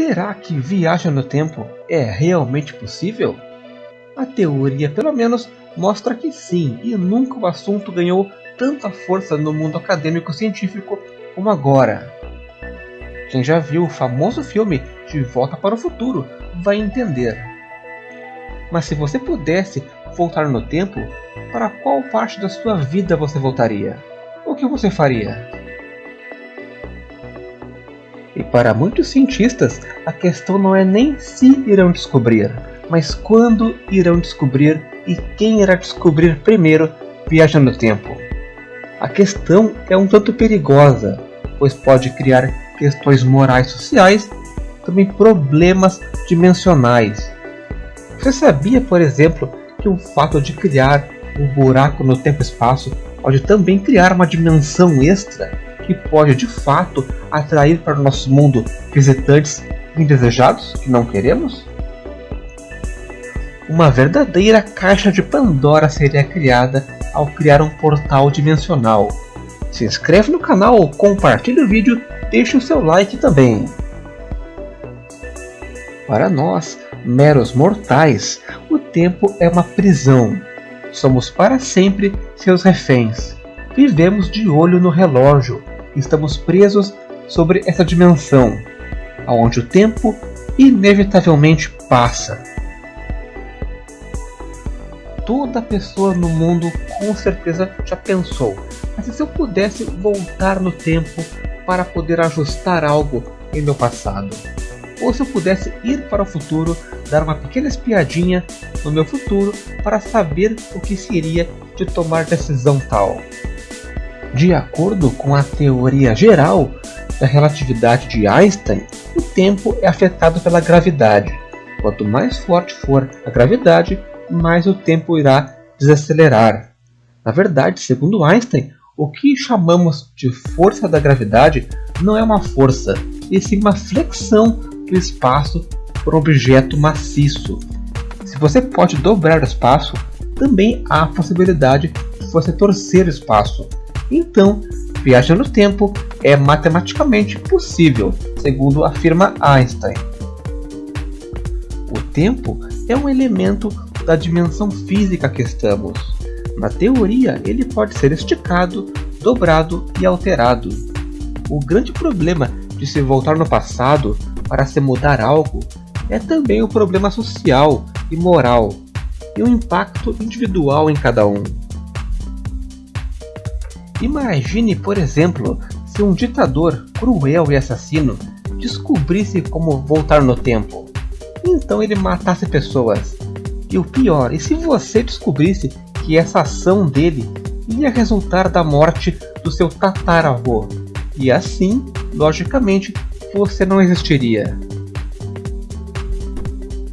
Será que viagem no tempo é realmente possível? A teoria, pelo menos, mostra que sim, e nunca o assunto ganhou tanta força no mundo acadêmico científico como agora. Quem já viu o famoso filme De Volta para o Futuro vai entender. Mas se você pudesse voltar no tempo, para qual parte da sua vida você voltaria? O que você faria? Para muitos cientistas, a questão não é nem se irão descobrir, mas quando irão descobrir e quem irá descobrir primeiro viajando no tempo. A questão é um tanto perigosa, pois pode criar questões morais sociais, também problemas dimensionais. Você sabia, por exemplo, que o fato de criar um buraco no tempo-espaço pode também criar uma dimensão extra que pode de fato atrair para o nosso mundo visitantes indesejados que não queremos? Uma verdadeira caixa de Pandora seria criada ao criar um portal dimensional. Se inscreve no canal, compartilhe o vídeo, deixe o seu like também. Para nós, meros mortais, o tempo é uma prisão. Somos para sempre seus reféns. Vivemos de olho no relógio. Estamos presos sobre essa dimensão, onde o tempo inevitavelmente passa. Toda pessoa no mundo com certeza já pensou, mas se eu pudesse voltar no tempo para poder ajustar algo em meu passado? Ou se eu pudesse ir para o futuro, dar uma pequena espiadinha no meu futuro para saber o que seria de tomar decisão tal? De acordo com a teoria geral da relatividade de Einstein, o tempo é afetado pela gravidade. Quanto mais forte for a gravidade, mais o tempo irá desacelerar. Na verdade, segundo Einstein, o que chamamos de força da gravidade não é uma força, e sim uma flexão do espaço por objeto maciço. Se você pode dobrar o espaço, também há a possibilidade de você torcer o espaço. Então, viajar no tempo é matematicamente possível, segundo afirma Einstein. O tempo é um elemento da dimensão física que estamos. Na teoria, ele pode ser esticado, dobrado e alterado. O grande problema de se voltar no passado para se mudar algo é também o problema social e moral, e o impacto individual em cada um. Imagine, por exemplo, se um ditador cruel e assassino descobrisse como voltar no tempo. Então ele matasse pessoas. E o pior, e se você descobrisse que essa ação dele ia resultar da morte do seu tataravô? E assim, logicamente, você não existiria.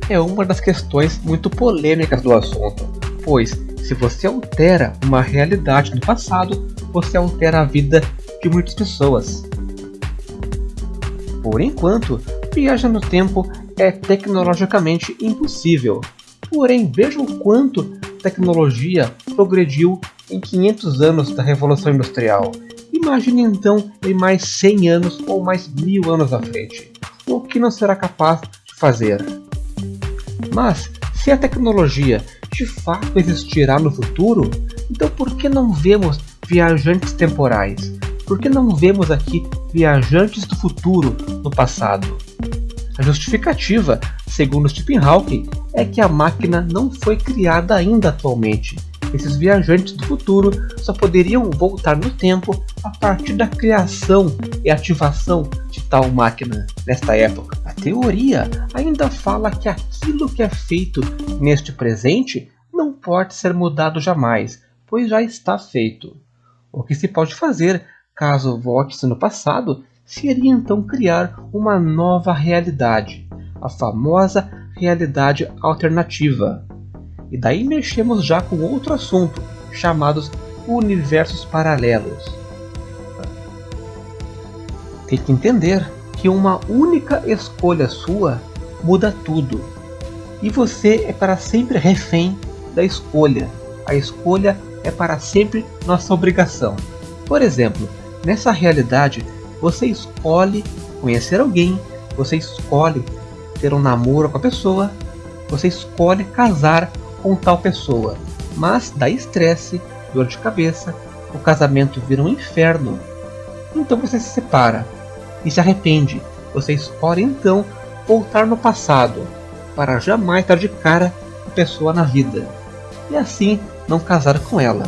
É uma das questões muito polêmicas do assunto, pois se você altera uma realidade do passado, você altera a vida de muitas pessoas. Por enquanto, viajar no tempo é tecnologicamente impossível. Porém, veja o quanto tecnologia progrediu em 500 anos da Revolução Industrial. Imagine então em mais 100 anos ou mais mil anos à frente. O que não será capaz de fazer? Mas, se a tecnologia de fato existirá no futuro, então por que não vemos viajantes temporais? Por que não vemos aqui viajantes do futuro no passado? A justificativa, segundo Stephen Hawking, é que a máquina não foi criada ainda atualmente. Esses viajantes do futuro só poderiam voltar no tempo a partir da criação e ativação de tal máquina nesta época. A teoria ainda fala que aquilo que é feito neste presente não pode ser mudado jamais, pois já está feito. O que se pode fazer caso volte-se no passado seria então criar uma nova realidade, a famosa realidade alternativa. E daí mexemos já com outro assunto, chamados universos paralelos. Tem que entender que uma única escolha sua muda tudo. E você é para sempre refém da escolha. A escolha é para sempre nossa obrigação. Por exemplo, nessa realidade, você escolhe conhecer alguém, você escolhe ter um namoro com a pessoa, você escolhe casar com tal pessoa, mas dá estresse, dor de cabeça, o casamento vira um inferno. Então você se separa e se arrepende. Você escolhe então voltar no passado para jamais dar de cara a pessoa na vida e assim não casar com ela.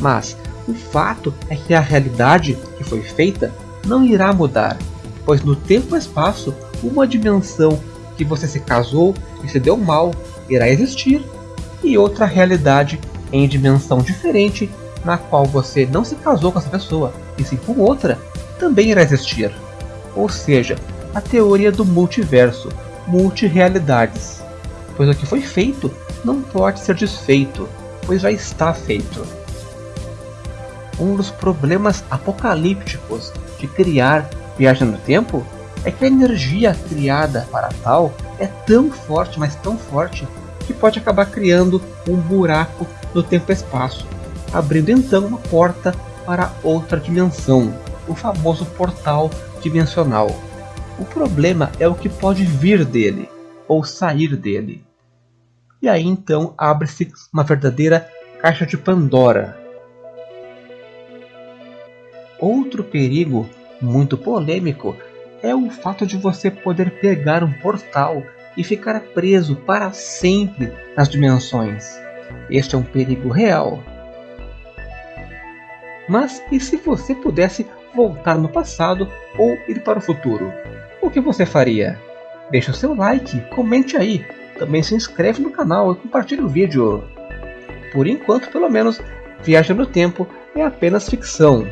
Mas o fato é que a realidade que foi feita não irá mudar, pois no tempo e espaço, uma dimensão que você se casou e se deu mal irá existir, e outra realidade em dimensão diferente na qual você não se casou com essa pessoa, e sim com outra, também irá existir. Ou seja, a teoria do multiverso, multirealidades. Pois o que foi feito não pode ser desfeito, pois já está feito. Um dos problemas apocalípticos de criar viagem no tempo é que a energia criada para tal é tão forte, mas tão forte, que pode acabar criando um buraco no tempo e espaço, abrindo então uma porta para outra dimensão, o famoso portal dimensional. O problema é o que pode vir dele, ou sair dele. E aí então abre-se uma verdadeira caixa de Pandora. Outro perigo muito polêmico é o fato de você poder pegar um portal e ficar preso para sempre nas dimensões. Este é um perigo real. Mas e se você pudesse voltar no passado ou ir para o futuro? O que você faria? Deixe o seu like, comente aí, também se inscreve no canal e compartilhe o vídeo. Por enquanto, pelo menos, Viagem no Tempo é apenas ficção.